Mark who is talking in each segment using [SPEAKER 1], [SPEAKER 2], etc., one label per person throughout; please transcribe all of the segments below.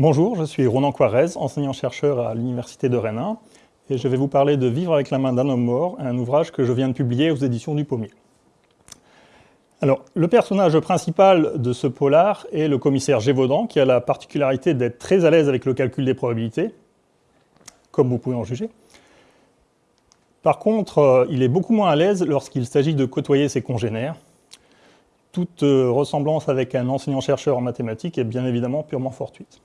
[SPEAKER 1] Bonjour, je suis Ronan Quarez, enseignant-chercheur à l'Université de Rennes et je vais vous parler de Vivre avec la main d'un homme mort, un ouvrage que je viens de publier aux éditions du Pommier. Alors, le personnage principal de ce polar est le commissaire Gévaudan, qui a la particularité d'être très à l'aise avec le calcul des probabilités, comme vous pouvez en juger. Par contre, euh, il est beaucoup moins à l'aise lorsqu'il s'agit de côtoyer ses congénères. Toute euh, ressemblance avec un enseignant-chercheur en mathématiques est bien évidemment purement fortuite.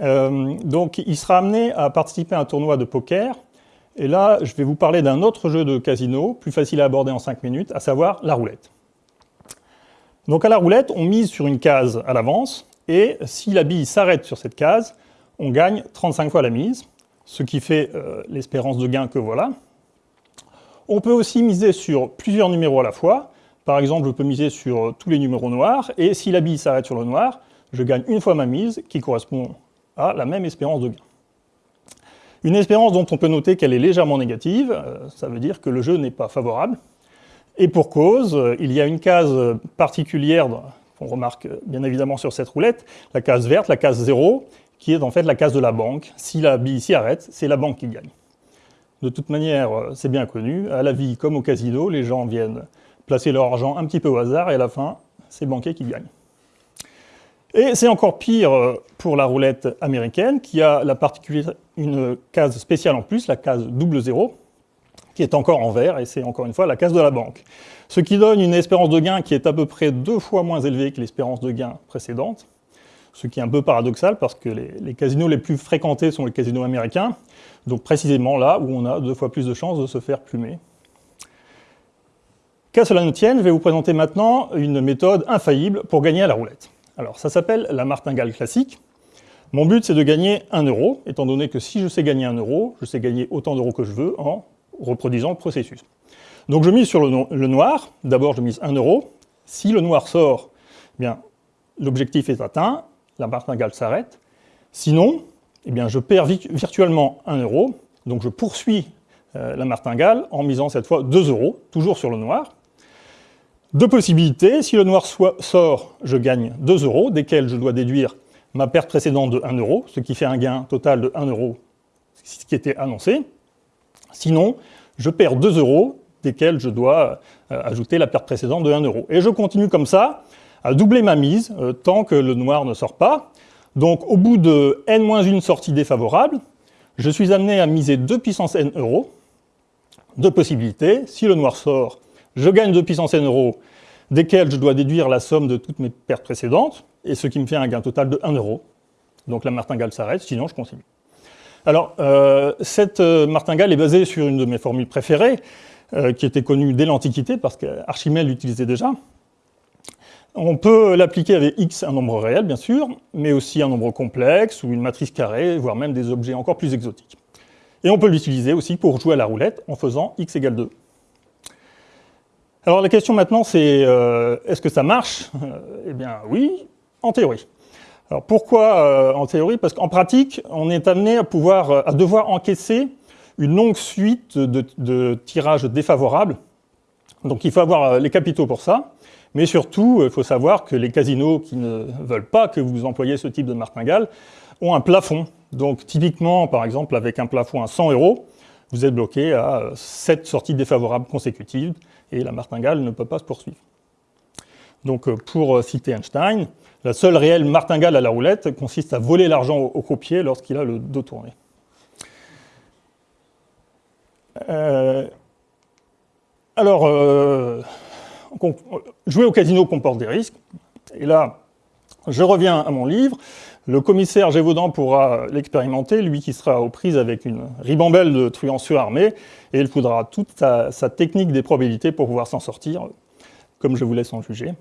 [SPEAKER 1] Euh, donc il sera amené à participer à un tournoi de poker, et là je vais vous parler d'un autre jeu de casino, plus facile à aborder en 5 minutes, à savoir la roulette. Donc à la roulette, on mise sur une case à l'avance, et si la bille s'arrête sur cette case, on gagne 35 fois la mise, ce qui fait euh, l'espérance de gain que voilà. On peut aussi miser sur plusieurs numéros à la fois, par exemple je peux miser sur tous les numéros noirs, et si la bille s'arrête sur le noir, je gagne une fois ma mise, qui correspond a la même espérance de gain. Une espérance dont on peut noter qu'elle est légèrement négative, euh, ça veut dire que le jeu n'est pas favorable. Et pour cause, euh, il y a une case particulière qu'on remarque euh, bien évidemment sur cette roulette, la case verte, la case 0, qui est en fait la case de la banque. Si la bille s'y arrête, c'est la banque qui gagne. De toute manière, c'est bien connu, à la vie comme au casino, les gens viennent placer leur argent un petit peu au hasard et à la fin, c'est le banquier qui gagne. Et c'est encore pire euh, pour la roulette américaine, qui a une case spéciale en plus, la case double zéro, qui est encore en vert, et c'est encore une fois la case de la banque. Ce qui donne une espérance de gain qui est à peu près deux fois moins élevée que l'espérance de gain précédente, ce qui est un peu paradoxal parce que les, les, casinos les plus fréquentés sont les casinos américains, donc précisément là où on a deux fois plus de chances de se faire plumer. Qu'à cela ne tienne, je vais vous présenter maintenant une méthode infaillible pour gagner à la roulette. Alors, ça s'appelle la martingale classique. Mon but, c'est de gagner 1 euro, étant donné que si je sais gagner 1 euro, je sais gagner autant d'euros que je veux en reproduisant le processus. Donc je mise sur le, noir. D'abord, je mise 1 euro. Si le noir sort, eh l'objectif est atteint, la martingale s'arrête. Sinon, eh bien, je perds virtuellement 1 euro. Donc je poursuis euh, la martingale en misant cette fois 2 euros, toujours sur le noir. Deux possibilités, si le noir sort, je gagne 2 euros, desquels je dois déduire ma perte précédente de 1 euro, ce qui fait un gain total de 1 euro, ce qui était annoncé. Sinon, je perds 2 euros, desquels je dois euh, ajouter la perte précédente de 1 euro. Et je continue comme ça, à doubler ma mise, euh, tant que le noir ne sort pas. Donc au bout de n-1 sortie défavorable, je suis amené à miser 2 puissance n euros. Deux possibilités, si le noir sort, je gagne 2 puissance n euros, desquels je dois déduire la somme de toutes mes pertes précédentes, et ce qui me fait un gain total de 1 euro. Donc la martingale s'arrête, sinon je continue. Alors, euh, cette euh, martingale est basée sur une de mes formules préférées, euh, qui était connue dès l'Antiquité, parce qu'Archimède l'utilisait déjà. On peut l'appliquer avec x, un nombre réel, bien sûr, mais aussi un nombre complexe, ou une matrice carrée, voire même des objets encore plus exotiques. Et on peut l'utiliser aussi pour jouer à la roulette en faisant x égale 2. Alors la question maintenant c'est, euh, est-ce que ça marche? Eh bien oui, en théorie. Alors pourquoi euh, en théorie? Parce qu'en pratique, on est amené à, pouvoir, euh, à devoir encaisser une longue suite de, tirages défavorables. Donc il faut avoir les capitaux pour ça. Mais surtout, il faut savoir que les casinos qui ne veulent pas que vous employiez ce type de martingale ont un plafond. Donc typiquement, par exemple, avec un plafond à 100 euros, vous êtes bloqué à 7 sorties défavorables consécutives et la martingale ne peut pas se poursuivre. Donc euh, pour euh, citer Einstein, la seule réelle martingale à la roulette consiste à voler l'argent au, croupier lorsqu'il a le dos tourné. Euh, alors, jouer au casino comporte des risques, et là, je reviens à mon livre, le commissaire Gévaudan pourra l'expérimenter, lui qui sera aux prises avec une ribambelle de truands surarmés, et il faudra toute sa, technique des probabilités pour pouvoir s'en sortir, comme je vous laisse en juger.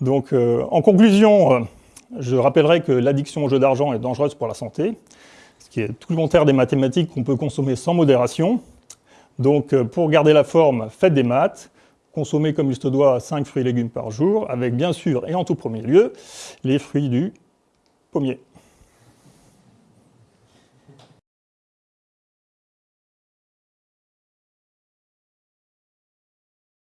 [SPEAKER 1] Donc, euh, en conclusion, euh, je rappellerai que l'addiction au jeu d'argent est dangereuse pour la santé, ce qui est tout le contraire des mathématiques qu'on peut consommer sans modération. Donc, euh, pour garder la forme, faites des maths, consommez comme il se doit 5 fruits et légumes par jour, avec bien sûr, et en tout premier lieu, les fruits du pommier.